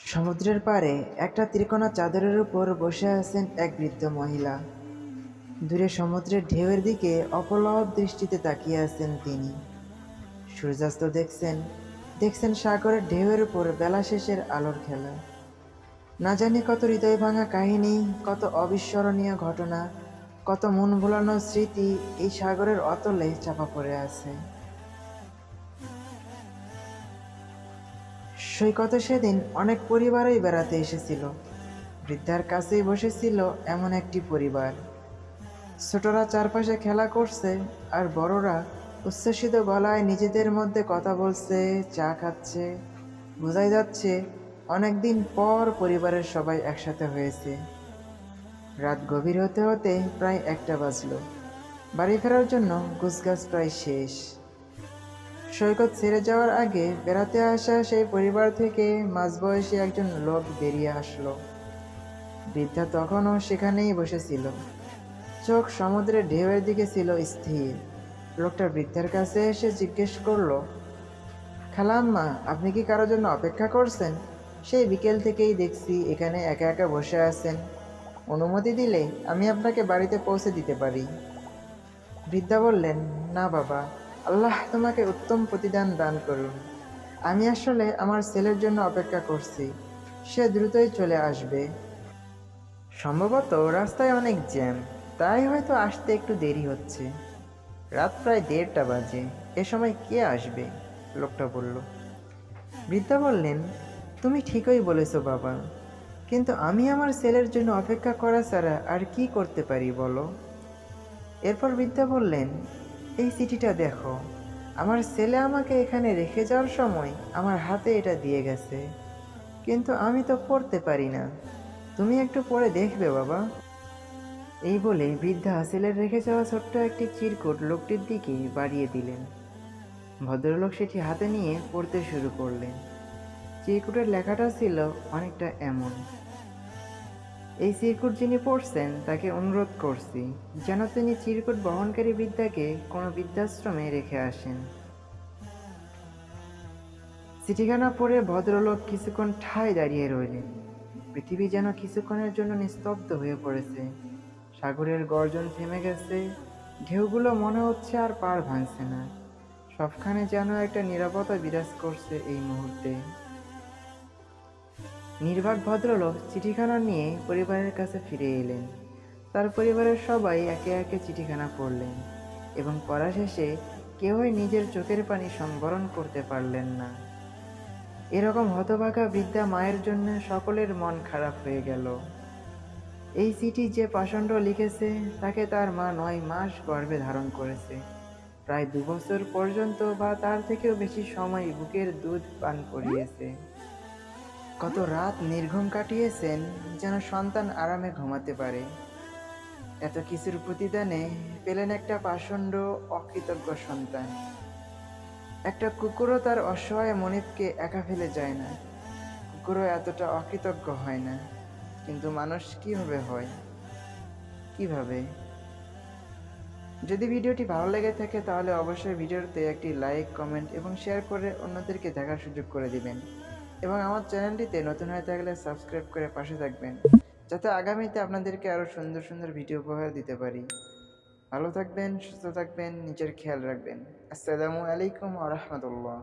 সমুদ্রের পাড়ে একটা ত্রিকোণা চাদরের উপর বসে আছেন এক বৃদ্ধ মহিলা। দূরে সমুদ্রের ঢেউয়ের দিকে অপলক দৃষ্টিতে তাকিয়ে আছেন তিনি। সূর্যাস্ত দেখছেন দেখছেন সাগরের ঢেউয়ের উপর বেলা শেষের আলোর খেলা। না জানি কত হৃদয় ভাঙা কাহিনী, কত অবিস্মরণীয় ঘটনা, কত মন ভোলানো স্মৃতি এই সাগরের অতলে চাপা পড়ে আছে। সৈকতে সেদিন অনেক পরিবারই বেড়াতে এসেছিল। বৃদ্ধার কাছেই বসেছিল এমন একটি পরিবার। ছোটরা চারপাশে খেলা করছে আর বড়রা উচ্ছ্বসিত গলায় নিজেদের মধ্যে কথা বলছে, চা খাচ্ছে। বোঝাই যাচ্ছে, অনেকদিন পর পরিবারের সবাই একসাথে হয়েছে। রাত গভীর হতে হতে প্রায় একটা বাজলো। বাড়ি ফেরার জন্য গুছগাছ প্রায় শেষ। সৈকত ছেড়ে যাওয়ার আগে বেড়াতে আসা সেই পরিবার থেকে মাঝবয়সী একজন লোক বেরিয়ে আসলো। বৃদ্ধা তখনও সেখানেই বসেছিল। চোখ সমুদ্রের ঢেউয়ের দিকে ছিল স্থির। লোকটা বৃদ্ধার কাছে এসে জিজ্ঞেস করল, খালাম্মা, আপনি কি কারোর জন্য অপেক্ষা করছেন? সেই বিকেল থেকেই দেখছি এখানে একা একা বসে আছেন। অনুমতি দিলে আমি আপনাকে বাড়িতে পৌঁছে দিতে পারি। বৃদ্ধা বললেন, না বাবা আল্লাহ তোমাকে উত্তম প্রতিদান দান করুন। আমি আসলে আমার ছেলের জন্য অপেক্ষা করছি। সে দ্রুতই চলে আসবে। সম্ভবত রাস্তায় অনেক জ্যাম, তাই হয়তো আসতে একটু দেরি হচ্ছে। রাত প্রায় দেড়টা বাজে, এ সময় কে আসবে? লোকটা বলল। বৃদ্ধা বললেন, তুমি ঠিকই বলেছ বাবা, কিন্তু আমি আমার ছেলের জন্য অপেক্ষা করা ছাড়া আর কি করতে পারি বলো? এরপর বৃদ্ধা বললেন এই চিঠিটা দেখো। আমার ছেলে আমাকে এখানে রেখে যাওয়ার সময় আমার হাতে এটা দিয়ে গেছে। কিন্তু আমি তো পড়তে পারি না। তুমি একটু পড়ে দেখবে, বাবা। এই বলে বৃদ্ধা ছেলের রেখে যাওয়া ছোট্ট একটি চিরকুট লোকটির দিকে বাড়িয়ে দিলেন। ভদ্রলোক সেটি হাতে নিয়ে পড়তে শুরু করলেন। চিরকুটের লেখাটা ছিল অনেকটা এমন। এই চিরকুট যিনি পড়ছেন তাকে অনুরোধ করছি, যেন তিনি চিরকুট বহনকারী বিদ্যাকে কোনো বৃদ্ধাশ্রমে রেখে আসেন। চিঠিখানা পড়ে ভদ্রলোক কিছুক্ষণ ঠায় দাঁড়িয়ে রইলেন। পৃথিবী যেন কিছুক্ষণের জন্য নিস্তব্ধ হয়ে পড়েছে। সাগরের গর্জন থেমে গেছে, ঢেউগুলো মনে হচ্ছে আর পার ভাঙছে না। সবখানে যেন একটা নিরাপত্তা বিরাজ করছে এই মুহূর্তে। নির্বাক ভদ্রলোক চিঠিখানা নিয়ে পরিবারের কাছে ফিরে এলেন। তার পরিবারের সবাই একে একে চিঠিখানা পড়লেন এবং পড়া শেষে কেউই নিজের চোখের পানি সংবরণ করতে পারলেন না। এরকম হতভাগা বৃদ্ধা মায়ের জন্য সকলের মন খারাপ হয়ে গেল। এই চিঠি যে পাষণ্ড লিখেছে, তাকে তার মা নয় মাস গর্ভে ধারণ করেছে। প্রায় দু বছর পর্যন্ত বা তার থেকেও বেশি সময় বুকের দুধ পান করিয়েছে। কত রাত নির্ঘুম কাটিয়েছেন যেন সন্তান আরামে ঘুমাতে পারে। এত কিছুর প্রতিদানে পেলেন একটা পাষণ্ড অকৃতজ্ঞ সন্তান। একটা কুকুরও তার অসহায় মনিবকে একা ফেলে যায় না। কুকুরও এতটা অকৃতজ্ঞ হয় না, কিন্তু মানুষ কীভাবে হয়? কীভাবে? যদি ভিডিওটি ভালো লেগে থাকে তাহলে অবশ্যই ভিডিওতে একটি লাইক, কমেন্ট এবং শেয়ার করে অন্যদেরকে দেখার সুযোগ করে দিবেন। এবং আমার চ্যানেলটিতে নতুন হয়ে থাকলে সাবস্ক্রাইব করে পাশে থাকবেন, যাতে আগামীতে আপনাদেরকে আরও সুন্দর সুন্দর ভিডিও উপহার দিতে পারি। ভালো থাকবেন, সুস্থ থাকবেন, নিজের খেয়াল রাখবেন। আসসালামু আলাইকুম আ রহমতুল্লাহ।